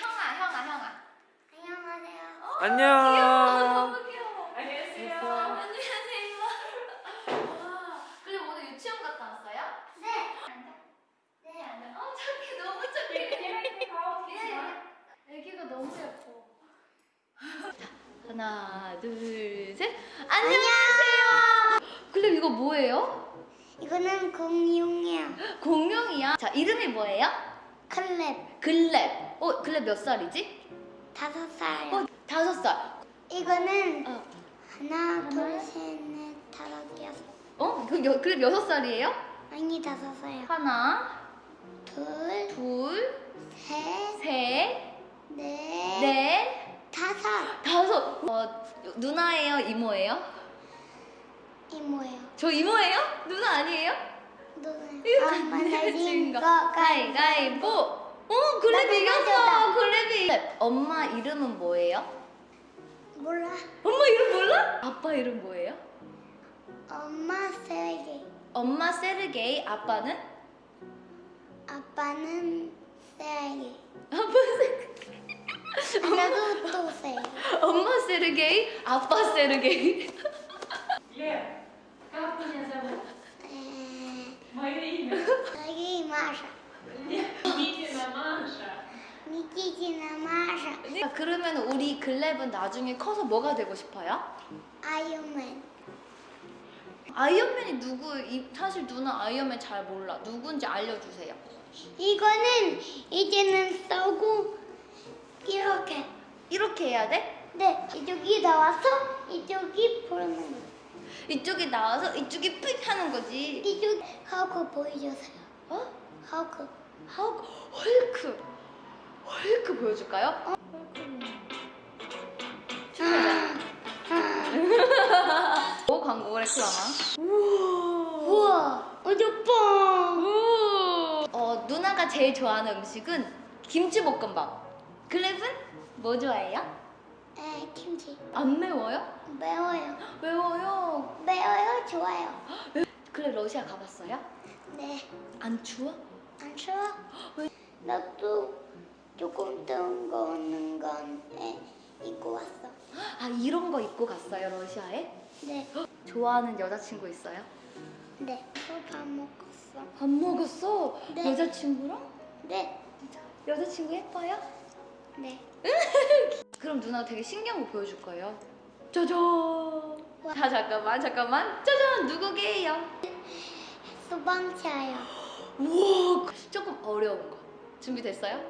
형아, 형아, 형아. 안녕하세요. 안녕. 너무 귀여워. 안녕하세요. 안녕하세요. 와, 근데 오늘 유치원 갔다 왔어요? 네. 앉아. 네, 앉아. 어, 착해. 너무 착해. 네. 애기가 너무 예뻐. 자, 하나, 둘, 셋. 안녕하세요. 근데 이거 뭐예요? 이거는 공룡이야. 공룡이야. 자, 이름이 뭐예요? 클랩. 글랩. 어, 글랩 몇 살이지? 다섯 살. 어, 다섯 살. 이거는 어, 하나, 둘, 셋, 넷, 다섯, 여섯. 어? 그 여, 글랩 여섯 살이에요? 아니 다섯 살. 하나, 둘, 둘, 셋, 셋, 넷, 넷, 다섯. 다섯. 어, 누나예요? 이모예요? 이모예요. 저 이모예요? 누나 아니에요? 너는 이거 엄마 내가 내진 진거 거. 가위가위보. 어, 글랩 나도 이겼어. 맞았다. 글랩이. 엄마 이름은 뭐예요? 몰라. 엄마 이름 몰라? 아빠 이름 뭐예요? 엄마 세게. 엄마 세르게이, 아빠는? 아빠는 세게. 아빠 세르게이. 나도 또 세. 엄마 세르게이, 아빠 세르게이. Лев, как меня зовут? 에, Мое имя. 여기 마샤. Никитина Маша. 미키지나 마샤. 아, 그러면 우리 글랩은 나중에 커서 뭐가 되고 싶어요? 아이언맨. 아이언맨이 누구? 이- 사실 누나 아이언맨 잘 몰라. 누군지 알려주세요. 이거는 이제는 써고 이렇게. 이렇게 해야 돼? 네, 이쪽이 나와서 이쪽이 부르는 거. 이쪽이 나와서 이쪽이 픽 하는 거지. 이쪽 하고 보여주세요. 어? 하고. 하고 헐크. 헐크 보여줄까요? 오 광고 레클라마. 우와. 우와. 우. 어 누나가 제일 좋아하는 음식은 김치볶음밥. 글랩은 뭐 좋아해요? 에, 김치. 안 매워요? 매워요. 매워요. 매워요, 좋아요. 글랩 러시아 가봤어요? 네, 안 추워? 안 추워? 나도 조금 뜨거운 건 에, 입고 왔어. 아 이런 거 입고 갔어요 러시아에? 네, 좋아하는 여자친구 있어요? 네. 또밥 먹었어. 밥 먹었어? 네. 여자친구랑? 네, 여자친구 예뻐요? 네. 그럼 누나 되게 신기한 거 보여줄 거예요. 짜잔. 자 잠깐만 잠깐만. 짜잔 누구게요? 소방차요. 우와 조금 어려운 거 준비됐어요?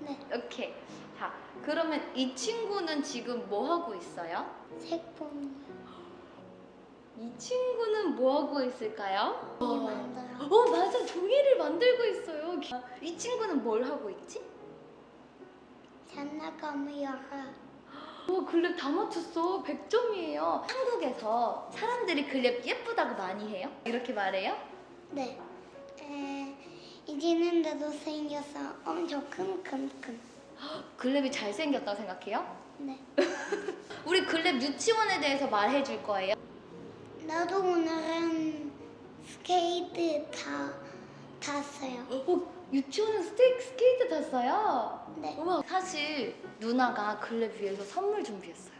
네, 오케이. 자 그러면 이 친구는 지금 뭐 하고 있어요? 색봉. 이 친구는 뭐 하고 있을까요? 이 만들어. 어 맞아 종이를 만들고 있어요. 이 친구는 뭘 하고 있지? 장난감을 열어. 와 글랩 다 맞췄어 100점이에요 한국에서 사람들이 글랩 예쁘다고 많이 해요? 이렇게 말해요? 네. 에, 이제는 나도 생겨서 엄청 큰. 글랩이 잘생겼다고 생각해요? 네. 우리 글랩 유치원에 대해서 말해줄 거예요 나도 오늘은 스케이트 타, 탔어요. 어, 유치원은 스테이크 스케이트 탔어요? 네. 우와 사실 누나가 글랩 위해서 선물 준비했어요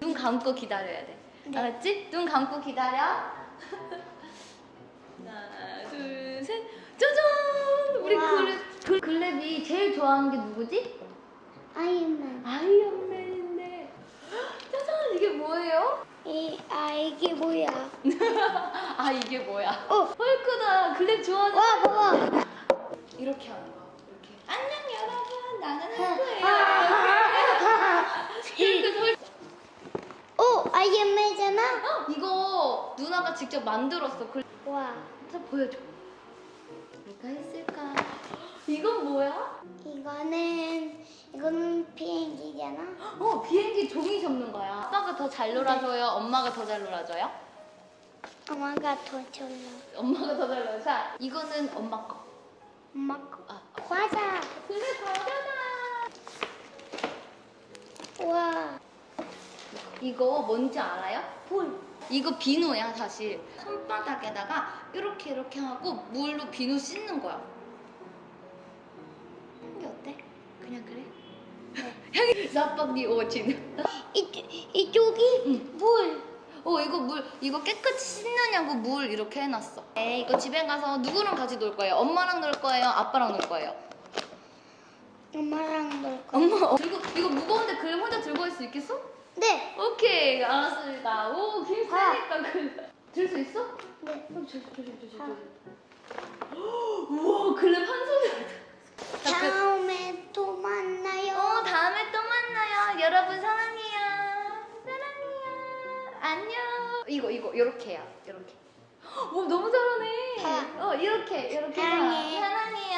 눈 감고 기다려야 돼 네. 알았지? 눈 감고 기다려 하나 둘 셋 짜잔 우리 우와. 글랩 글- 글랩이 제일 좋아하는 게 누구지? 아이언맨. 아이언맨인데 짜잔 이게 뭐예요? 이, 아, 이게 뭐야? 아 이게 뭐야? 어. 헐크다 글랩 좋아하는 와, 봐봐. 이렇게 하는 거 이렇게 안녕 여러분 나는 아, 헐크예요 헐크 헐크 오, 아이언맨이잖아? 어, 이거 누나가 직접 만들었어 글... 와, 자 보여줘 뭐가 있을까 이건 뭐야? 이거는, 이거는 비행기잖아? 어 비행기 종이 접는 거야 아빠가 더 잘 놀아줘요 엄마가 더 잘 놀아줘요? 엄마가 더 졸라. 엄마가 더 잘 놀아 자 이거는 엄마 거 엄마 거. 아, 과자. 그래 과자다 와, 이거 뭔지 알아요? 볼. 이거 비누야 사실 손바닥에다가 이렇게 이렇게 하고 물로 비누 씻는 거야 향기 어때? 그냥 그래? 향기 나빡 니 오진 이, 이쪽이 응. 물 어, 이거 물, 이거 깨끗이 씻느냐고 물 이렇게 해놨어. 에 이거 집에 가서 누구랑 같이 놀 거예요? 엄마랑 놀 거예요? 아빠랑 놀 거예요? 엄마랑 놀 거예요. 엄마, 어, 들고, 이거 무거운데 그걸 혼자 들고 할 수 있겠어? 네. 오케이 알았습니다. 오 힘세니까 그 들수 있어? 네. 그럼 조심 조심 조심 조심. 우와 그림 한 손에. 다음에 또 만나요. 어 다음에 또 만나요. 여러분 사랑해요. 사랑해요. 안녕. 이거 이거 이렇게 해요. 이렇게. 오 너무 잘하네. 사- 어 이렇게 이렇게 사랑해. 사랑해요.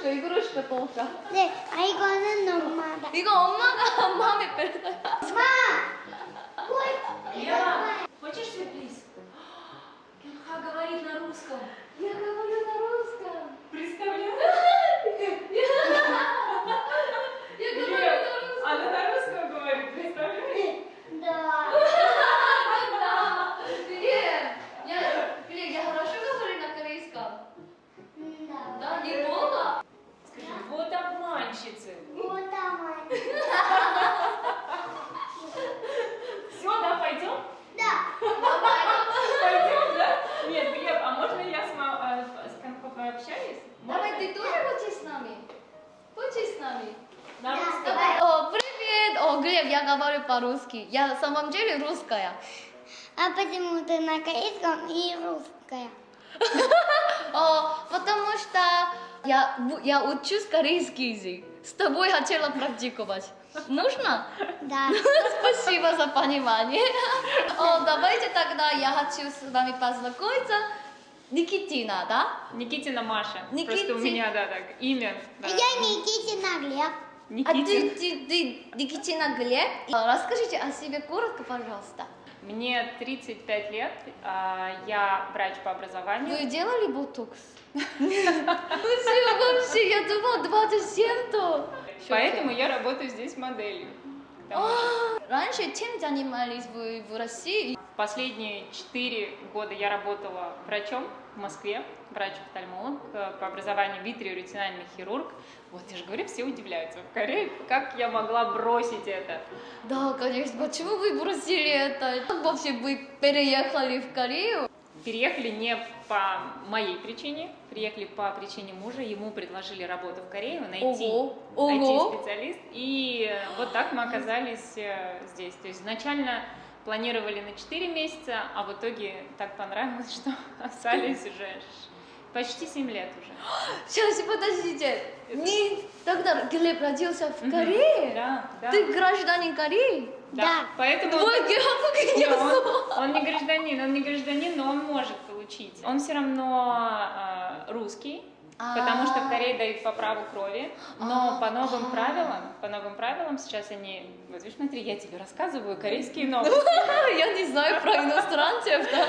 이그로시카 이그로시카 또 먹자. 네. 아 이거는 엄마다. 이거 엄마가 마음에 뺐어요. 엄마. ой, Лера, хочешь сюрприз? Кенха говорит на русском. Я говорю на русском. Представляешь? Нами? На русском? давай. О, привет! О, Глеб, я говорю по-русски. Я на самом деле русская. А почему ты на корейском и русская? О, потому что я, я учусь корейский язык. С тобой хотела практиковать. Нужно? Да. Спасибо за понимание. О, давайте тогда я хочу с вами познакомиться. Никитина, да? Никитина Маша. Никити- Просто у меня, да, так, имя. да. Я Никитина Глеб. А ты, Никитин. ты, ты Никитина Глеб? А, Расскажите о себе коротко, пожалуйста. Мне 35 лет, а, я врач по образованию. Вы делали ботокс? Спасибо вообще, я думала 27-то. Поэтому я работаю здесь моделью. Потому что Раньше чем занимались вы в России? Последние 4 года я работала врачом в Москве, врач-офтальмолог, э, по образованию витриоретинальный хирург. Вот я же говорю, все удивляются. В Корее, как я могла бросить это? Да, конечно. Почему вы бросили это? Как вообще вы переехали в Корею? Переехали не по моей причине, приехали по причине мужа. Ему предложили работу в Корее, найти Ого, ого. IT-специалист. И вот так мы оказались э, здесь. То есть изначально планировали на 4 месяца, а в итоге так понравилось, что остались уже почти 7 лет уже. Сейчас, подождите. Не тогда Глеб родился в. Корее? Да, да. Ты гражданин Кореи? Да. Поэтому Твой географ Не, он, он не гражданин, он не гражданин, но он может получить. Он все равно э, русский, потому что в Корее дают по праву крови, но А, по новым а. правилам, по новым правилам сейчас они, вот видишь, смотри, я тебе рассказываю корейские новости. Я не знаю про иностранцев, да?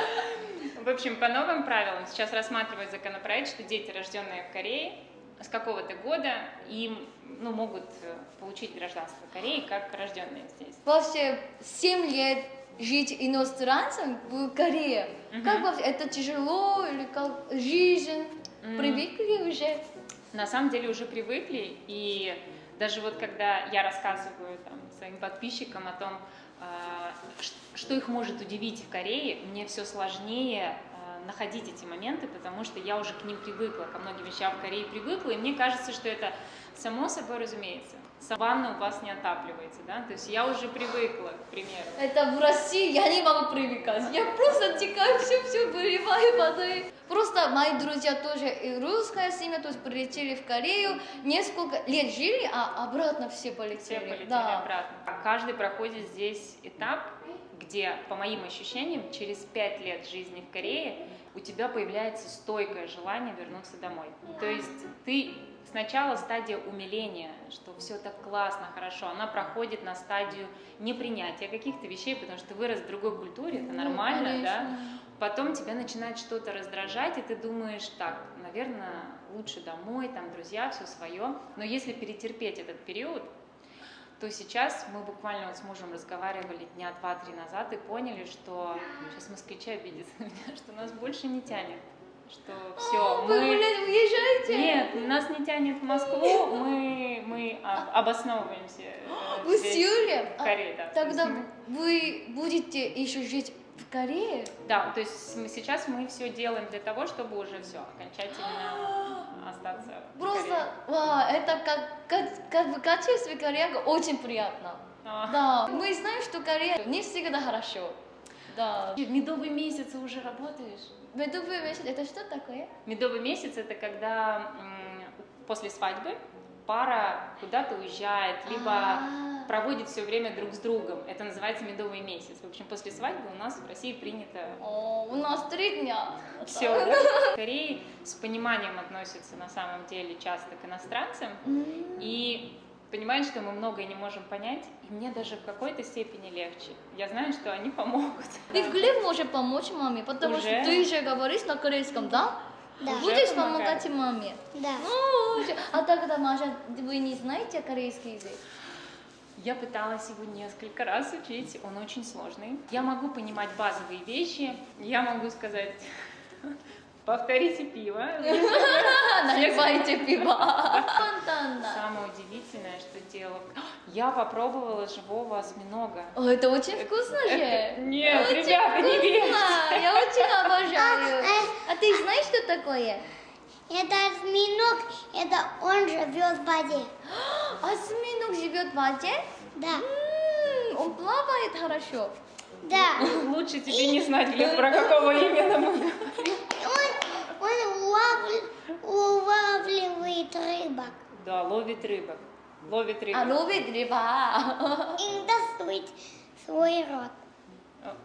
В общем, по новым правилам сейчас рассматривают законопроект, что дети, рожденные в Корее, с какого-то года им ну, могут э, получить гражданство Кореи как рожденные здесь. Вообще 7 лет жить иностранцем в Корее. Мгм. Как вообще? Это тяжело или как жизнь? М. Привыкли уже? на самом деле уже привыкли, и даже вот когда я рассказываю там, своим подписчикам о том, а, что их может удивить в Корее, мне все сложнее находить эти моменты, потому что я уже к ним привыкла, ко многим вещам в Корее привыкла, и мне кажется, что это само собой разумеется. Ванна у вас не отапливается, да, то есть я уже привыкла, к примеру. Это в России я не могу привыкать. Я просто текаю, все, все выливаю водой. Просто мои друзья тоже и русская семья, то есть прилетели в Корею, несколько лет жили, а обратно все полетели. Все полетели да. обратно. Каждый проходит здесь этап, где, по моим ощущениям, через пять лет жизни в Корее у тебя появляется стойкое желание вернуться домой. То есть ты сначала стадия умиления, что все так классно, хорошо, она проходит на стадию непринятия каких-то вещей, потому что ты вырос в другой культуре, это Ну, нормально, да? конечно. Потом тебя начинает что-то раздражать, и ты думаешь, так, наверное, лучше домой, там друзья, все свое. Но если перетерпеть этот период, то сейчас мы буквально вот с мужем разговаривали дня два-три назад и поняли, что сейчас москвичи обидятся на меня, что нас больше не тянет, что все, Вы, мы... блядь, уезжаете? Нет, нас не тянет в Москву, мы, мы а, обосновываемся э, Вы здесь, силе? в Корее, да. Тогда вы будете еще жить в Корее? Да, то есть мы, сейчас мы все делаем для того, чтобы уже все окончательно остаться. Просто, ва, это как, как, как бы качество Корея очень приятно. А. Да, мы знаем, что Корея не всегда хорошо. Да. Медовый месяц уже работаешь? Медовый месяц, это что такое? Медовый месяц это когда после свадьбы пара куда-то уезжает, либо А. проводит все время друг с другом. Это называется медовый месяц. В общем, после свадьбы у нас в России принято О, у нас три дня. все. В Корее с пониманием относятся на самом деле часто к иностранцам М. и понимают, что мы многое не можем понять, и мне даже в какой-то степени легче. Я знаю, что они помогут. Ты в Глеб можешь помочь маме, потому Уже? что ты же говоришь на корейском, да? Да. Будешь помогать маме. Да. Ну, а тогда, Маша, вы не знаете корейский язык? Я пыталась его несколько раз учить, он очень сложный. Я могу понимать базовые вещи, я могу сказать, повторите пиво. Наливайте пиво. Самое удивительное, что делала, я попробовала живого осьминога. О, это очень вкусно же. Нет, ребята, не верьте. вкусно. Я очень обожаю. А, А ты знаешь, что такое? Это осьминог, это он живет в воде. Осьминог живет в воде? Да. Он плавает хорошо. Да. Лучше тебе не знать, про какого именно мы говорим. Он, он улавли- улавливает рыбок. Да, ловит рыбок. Ловит А рыбок. ловит рыба. И достает свой рот.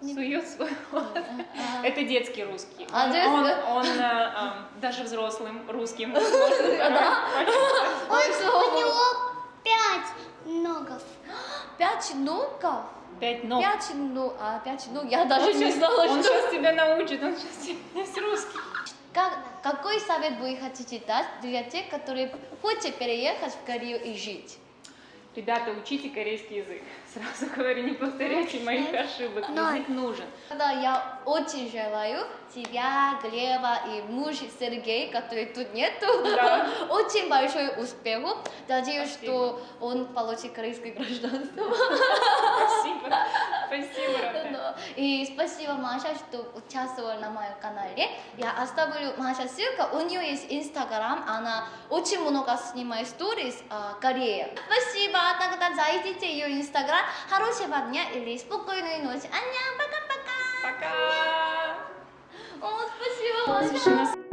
Сует свой рот. А. Это детский русский. А, Он, он, он, э, даже взрослым русским почувствовать. Ой, У него пять ногов. Пять ногов? Пять ног. Пять ног. А, пять ног. Я даже Он не знала, Он что... сейчас тебя научит, он сейчас тебе весь русский. Как, какой совет вы хотите дать для тех, которые хотят переехать в Корею и жить? Ребята, учите корейский язык. Сразу говорю, не повторяйте моих ошибок. Язык нужен. Тогда я очень желаю тебя, Глеба и муж Сергей, который тут нету, Да. очень большой успех. Надеюсь, Спасибо. что он получит корейское гражданство. Спасибо. Спасибо, Рафа. Да. И спасибо, Маша, что участвовала на моем канале. Я оставлю Маша ссылка. У нее есть Инстаграм. Она очень много снимает сторис о Корее. Спасибо. Тогда зайдите ее Инстаграм. Хорошего дня или спокойной ночи. Ан녕. Пока-пока. Пока. О, спасибо, Маша.